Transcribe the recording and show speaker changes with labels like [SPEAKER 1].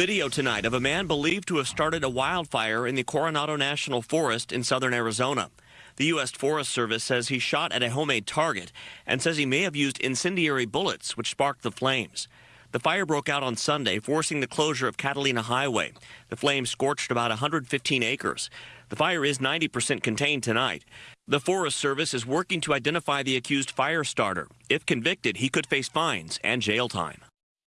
[SPEAKER 1] video tonight of a man believed to have started a wildfire in the Coronado National Forest in southern Arizona. The U.S. Forest Service says he shot at a homemade target and says he may have used incendiary bullets, which sparked the flames. The fire broke out on Sunday, forcing the closure of Catalina Highway. The flames scorched about 115 acres. The fire is 90% contained tonight. The Forest Service is working to identify the accused fire starter. If convicted, he could face fines and jail time.